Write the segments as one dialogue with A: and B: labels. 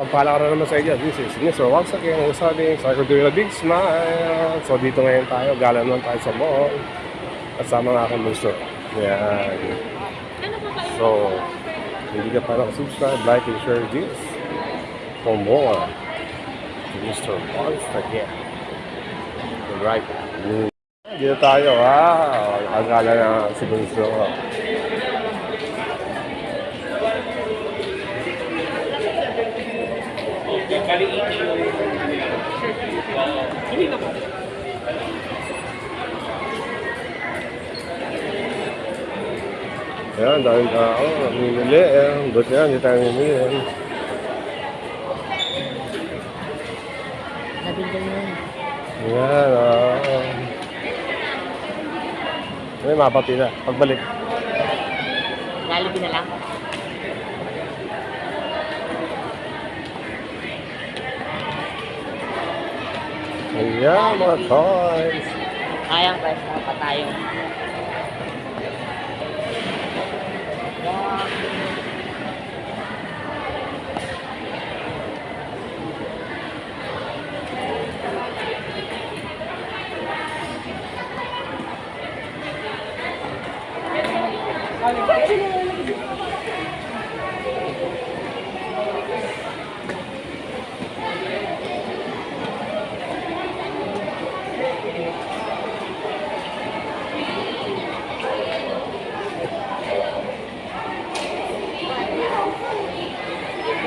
A: Pagpala ka na naman sa inyo. This is again. Ang sabi, sa ko doing a big smile. So dito ngayon tayo. Gala naman tayo sa mall. Kasama nga akong gusto. Yan. So, hindi ka pa nakasubscribe, like and share this for more. To Mr. Once again. Right. Dito tayo. Wow. Ang gala na si Bunso. Ayan, dahil tao. Namimili. Eh. Buti yan, hindi tayo namimili.
B: Nabigyan mo.
A: Ayan, ah. May mapati na. Pagbalik.
B: Lalabing na.
A: Ayan, mga toys.
B: Kayang price na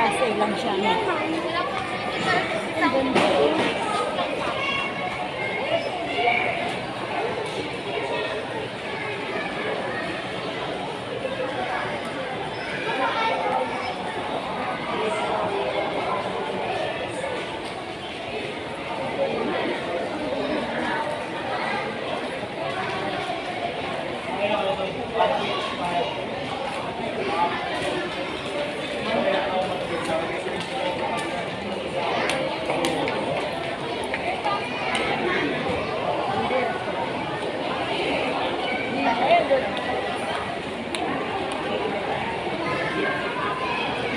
B: Klase lang siya.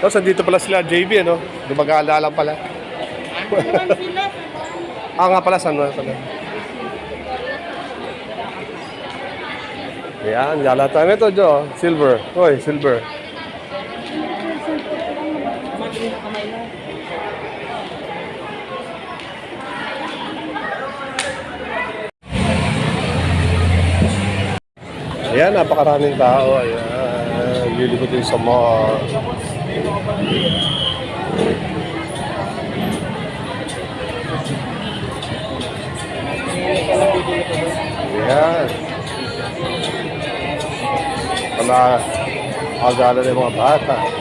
A: Tapos dito pala sila, JB, ano? Gumagala lang pala. ah, nga pala, San Juan pala. Ayan, gala tayo. Ito, Jo. Silver. Hoy, silver. Ayan, napakaraming tao. Ayan, lilikot din sa mall. Ayan. Wala agala ng mga bata.
C: Mga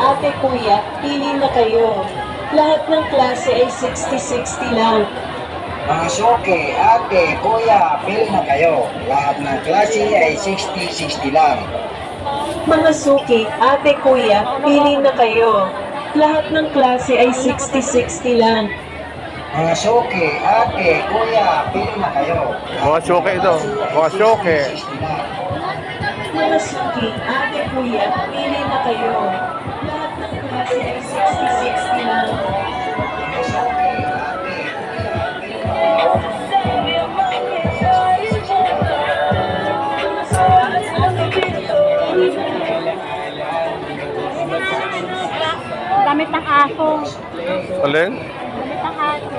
C: ate, kuya, pili na kayo. Lahat ng klase ay 60-60 lang.
D: Mga suki, ate, kuya, pili na kayo. Lahat ng klase ay 60-60 lang.
C: Mga suki, ate, kuya, pili na kayo. Lahat ng klase ay 60-60 lang.
D: Mga suki, ate, kuya, pili na kayo.
A: Mga syoke ito. Mga syoke.
D: 60 lang
C: na masugid, ate kuya, pili na kayo. Lahat ng klase ay
D: 66 na lang.
E: Damit ng aso.
A: Alin?
E: Damit ng aso.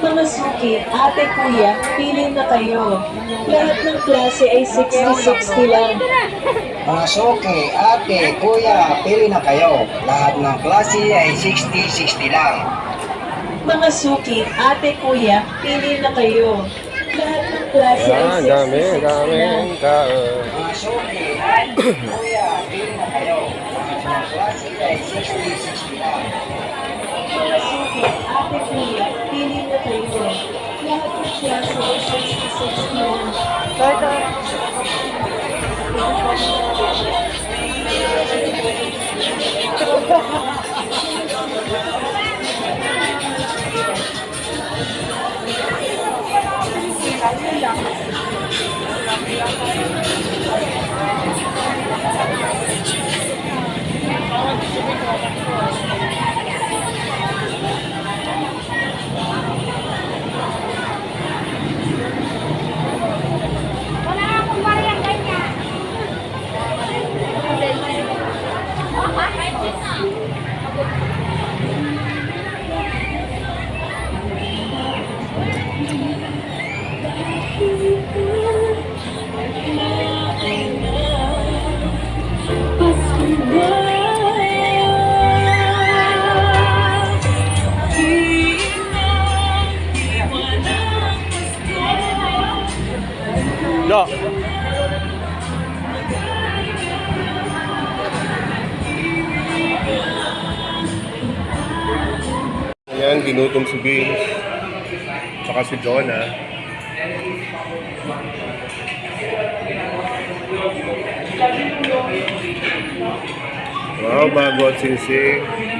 C: klase ay 60-60 lang.
D: Okay, ate, kuya, pili na kayo. Lahat ng klase ay 60-60 lang.
C: Mga suki, ate, kuya, pili na kayo. Lahat ng klase ay 60-60 lang.
D: Mga suki, ate, kuya, pili na kayo. Lahat ng klase ay 60-60 lang.
C: Mga suki, ate, kuya, pili na kayo. Lahat ng klase ay
A: Ayan, dami,
C: 60-60
A: dami.
C: lang.
A: tao.
D: Mga suki, ate, kuya, pili na kayo. Lahat ng klase ay 60-60 lang.
C: Mga suki, ate, kuya, pili na
A: ginutom si Vince. Tsaka si Jonah. Wow, bago at sinsing.